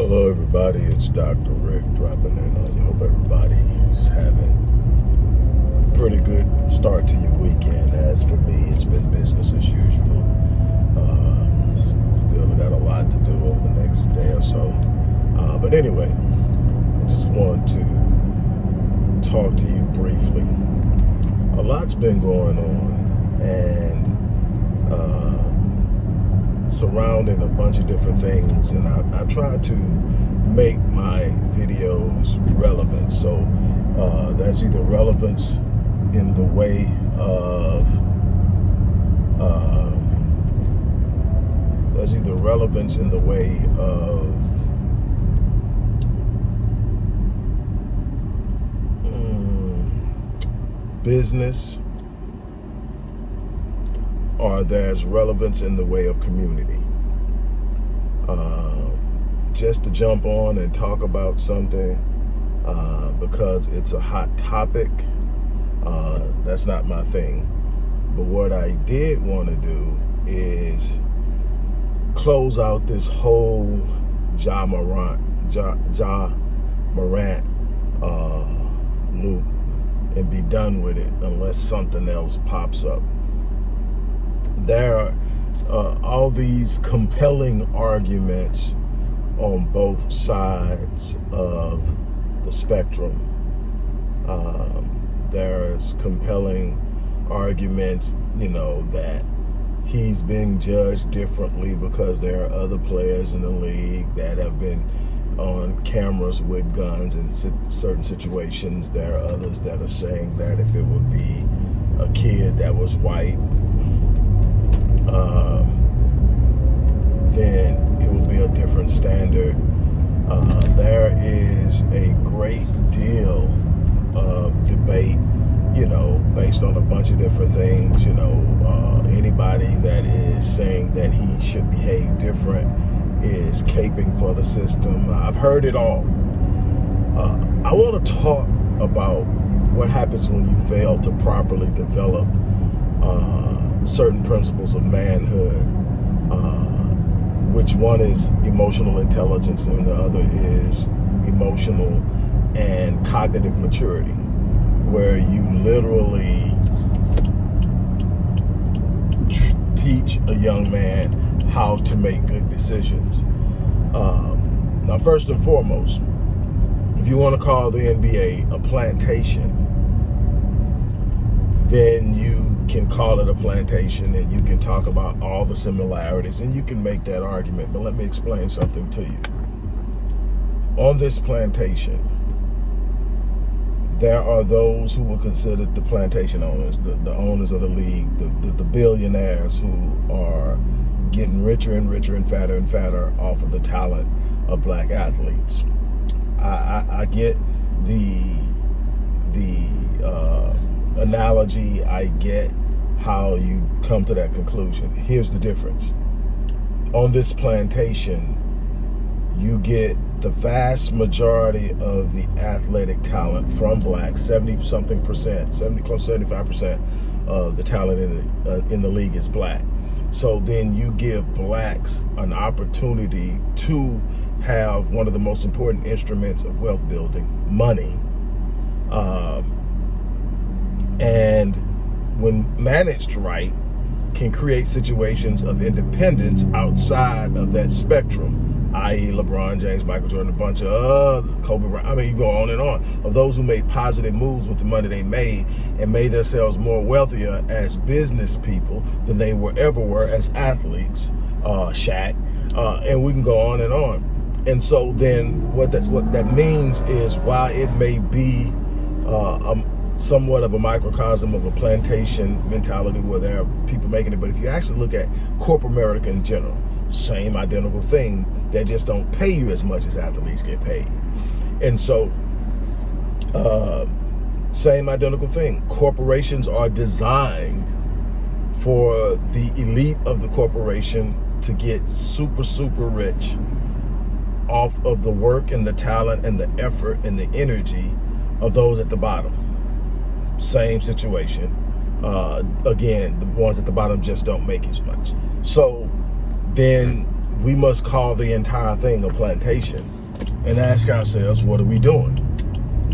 Hello, everybody. It's Dr. Rick dropping in on you. Hope everybody's having a pretty good start to your weekend. As for me, it's been business as usual. Um, still got a lot to do over the next day or so. Uh, but anyway, I just want to talk to you briefly. A lot's been going on, and uh, surrounding a bunch of different things and I, I try to make my videos relevant. So uh, that's either relevance in the way of uh, there's either relevance in the way of um, business or there's relevance in the way of community. Uh, just to jump on and talk about something uh, because it's a hot topic, uh, that's not my thing. But what I did want to do is close out this whole Ja Morant, ja, ja Morant uh, loop and be done with it unless something else pops up there are uh, all these compelling arguments on both sides of the spectrum. Um, there's compelling arguments, you know, that he's being judged differently because there are other players in the league that have been on cameras with guns in certain situations. There are others that are saying that if it would be a kid that was white um, then it will be a different standard. Uh, there is a great deal of debate, you know, based on a bunch of different things. You know, uh, anybody that is saying that he should behave different is caping for the system. I've heard it all. Uh, I want to talk about what happens when you fail to properly develop uh, certain principles of manhood, uh, which one is emotional intelligence and the other is emotional and cognitive maturity, where you literally teach a young man how to make good decisions. Um, now, first and foremost, if you want to call the NBA a plantation, then you can call it a plantation and you can talk about all the similarities and you can make that argument. But let me explain something to you. On this plantation, there are those who were considered the plantation owners, the, the owners of the league, the, the, the billionaires who are getting richer and richer and fatter and fatter off of the talent of black athletes. I, I, I get the the uh, analogy. I get how you come to that conclusion. Here's the difference. On this plantation, you get the vast majority of the athletic talent from blacks, 70 something percent, 70 close 75 percent of the talent in the, uh, in the league is black. So then you give blacks an opportunity to have one of the most important instruments of wealth building, money. Um, and when managed right, can create situations of independence outside of that spectrum, i.e. LeBron James, Michael Jordan, a bunch of other, Kobe Bryant, I mean, you go on and on, of those who made positive moves with the money they made and made themselves more wealthier as business people than they were ever were as athletes, uh, Shaq, uh, and we can go on and on. And so then what that, what that means is while it may be uh, somewhat of a microcosm of a plantation mentality where there are people making it. But if you actually look at corporate America in general, same identical thing. They just don't pay you as much as athletes get paid. And so, uh, same identical thing. Corporations are designed for the elite of the corporation to get super, super rich off of the work and the talent and the effort and the energy of those at the bottom same situation. Uh, again, the ones at the bottom just don't make as much. So then we must call the entire thing a plantation and ask ourselves, what are we doing?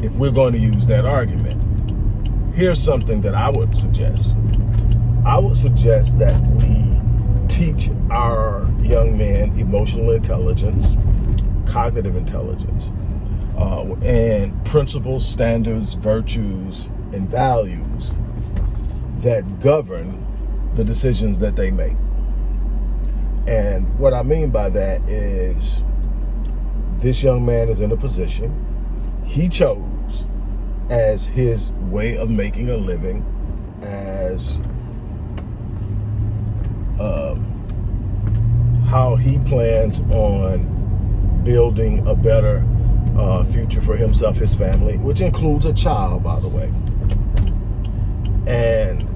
If we're going to use that argument. Here's something that I would suggest. I would suggest that we teach our young men emotional intelligence, cognitive intelligence, uh, and principles, standards, virtues, and values that govern the decisions that they make. And what I mean by that is this young man is in a position he chose as his way of making a living as um, how he plans on building a better uh, future for himself, his family, which includes a child, by the way. And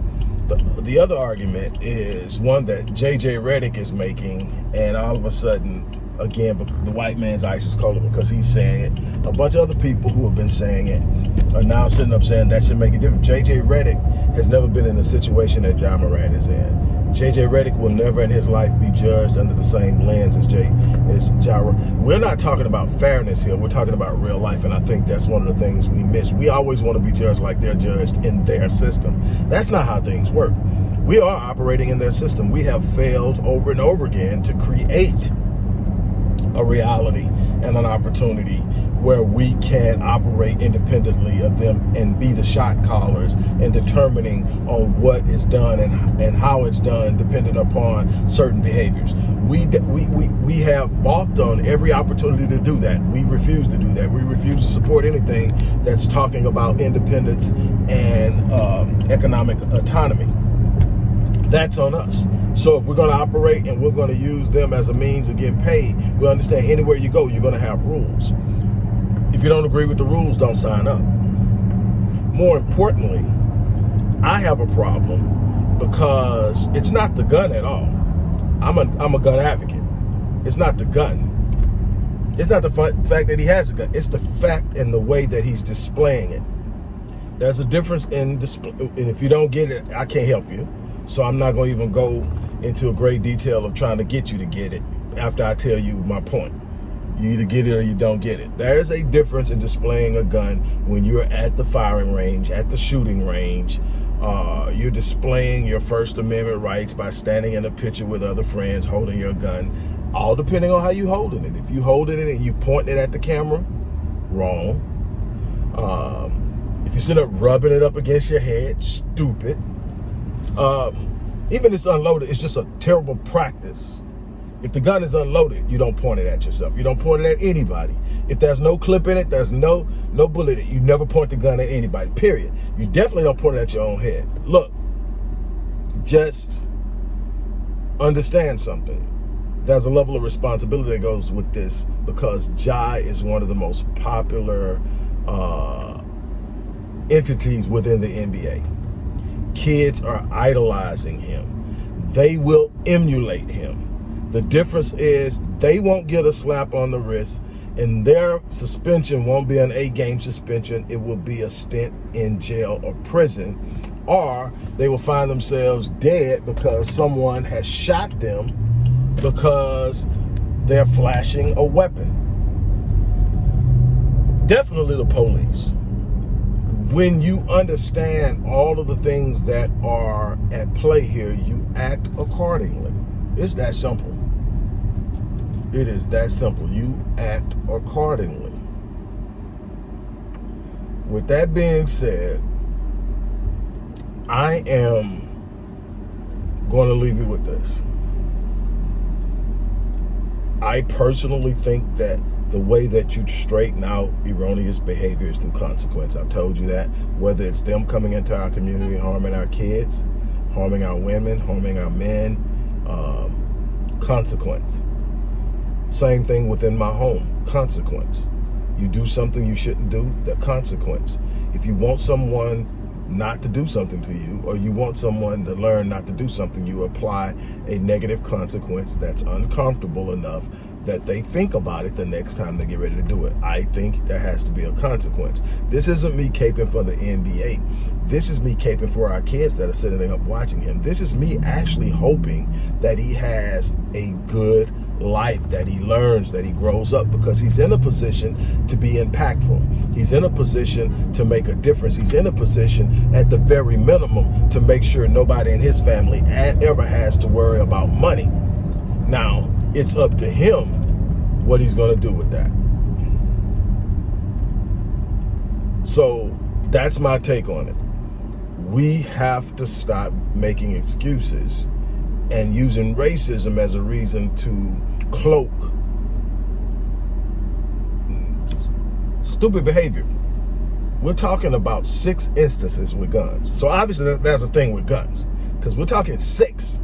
the, the other argument is one that J.J. Redick is making, and all of a sudden, again, the white man's ice is colder because he's saying it. A bunch of other people who have been saying it are now sitting up saying that should make a difference. J.J. Redick has never been in the situation that Ja Morant is in. JJ Redick will never in his life be judged under the same lens as Jay as Jara. We're not talking about fairness here. We're talking about real life, and I think that's one of the things we miss. We always want to be judged like they're judged in their system. That's not how things work. We are operating in their system. We have failed over and over again to create a reality and an opportunity where we can operate independently of them and be the shot callers and determining on what is done and, and how it's done dependent upon certain behaviors. We, we, we, we have balked on every opportunity to do that. We refuse to do that. We refuse to support anything that's talking about independence and um, economic autonomy. That's on us. So if we're going to operate and we're going to use them as a means of getting paid, we understand anywhere you go, you're going to have rules. If you don't agree with the rules, don't sign up. More importantly, I have a problem because it's not the gun at all. I'm a, I'm a gun advocate. It's not the gun. It's not the fact that he has a gun. It's the fact and the way that he's displaying it. There's a difference in display. And if you don't get it, I can't help you. So I'm not going to even go into a great detail of trying to get you to get it after I tell you my point. You either get it or you don't get it. There is a difference in displaying a gun when you're at the firing range, at the shooting range. Uh, you're displaying your First Amendment rights by standing in a picture with other friends holding your gun, all depending on how you holding it. If you holding it and you pointing it at the camera, wrong. Um, if you sit up rubbing it up against your head, stupid. Um, even if it's unloaded, it's just a terrible practice if the gun is unloaded, you don't point it at yourself. You don't point it at anybody. If there's no clip in it, there's no no bullet in it. You never point the gun at anybody, period. You definitely don't point it at your own head. Look, just understand something. There's a level of responsibility that goes with this because Ja is one of the most popular uh, entities within the NBA. Kids are idolizing him. They will emulate him the difference is they won't get a slap on the wrist and their suspension won't be an eight-game suspension. It will be a stint in jail or prison. Or they will find themselves dead because someone has shot them because they're flashing a weapon. Definitely the police. When you understand all of the things that are at play here, you act accordingly. It's that simple. It is that simple. You act accordingly. With that being said, I am going to leave you with this. I personally think that the way that you straighten out erroneous behavior is through consequence. I've told you that. Whether it's them coming into our community, harming our kids, harming our women, harming our men, um, consequence. Same thing within my home, consequence. You do something you shouldn't do, the consequence. If you want someone not to do something to you, or you want someone to learn not to do something, you apply a negative consequence that's uncomfortable enough that they think about it the next time they get ready to do it. I think there has to be a consequence. This isn't me caping for the NBA. This is me caping for our kids that are sitting up watching him. This is me actually hoping that he has a good life, that he learns, that he grows up because he's in a position to be impactful. He's in a position to make a difference. He's in a position at the very minimum to make sure nobody in his family ever has to worry about money. Now, it's up to him what he's going to do with that. So that's my take on it. We have to stop making excuses and using racism as a reason to cloak stupid behavior. We're talking about six instances with guns. So obviously that's a thing with guns because we're talking six.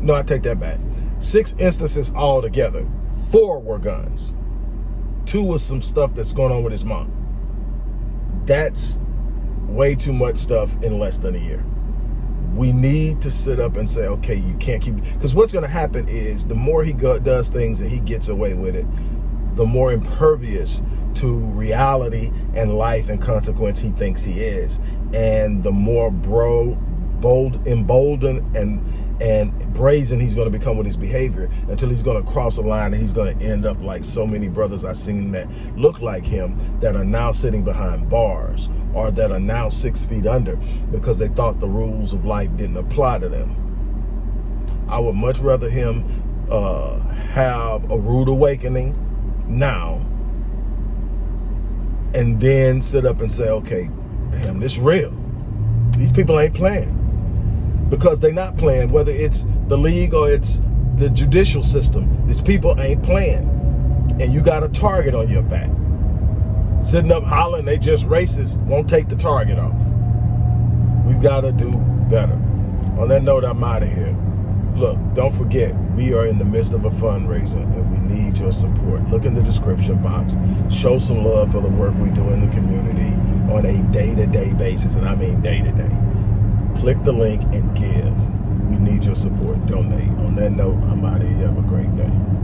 No, I take that back. Six instances altogether. Four were guns. Two was some stuff that's going on with his mom. That's way too much stuff in less than a year we need to sit up and say, okay, you can't keep, because what's going to happen is the more he go, does things and he gets away with it, the more impervious to reality and life and consequence he thinks he is. And the more bro, bold, emboldened and and brazen he's going to become with his behavior until he's going to cross a line and he's going to end up like so many brothers I've seen that look like him that are now sitting behind bars or that are now six feet under because they thought the rules of life didn't apply to them. I would much rather him uh, have a rude awakening now and then sit up and say, okay, damn, this real. These people ain't playing because they're not playing, whether it's the league or it's the judicial system. These people ain't playing. And you got a target on your back. Sitting up hollering, they just racist, won't take the target off. We've got to do better. On that note, I'm out of here. Look, don't forget, we are in the midst of a fundraiser and we need your support. Look in the description box. Show some love for the work we do in the community on a day-to-day -day basis, and I mean day-to-day. -day. Click the link and give. We need your support. Donate. On that note, I'm out of here. Have a great day.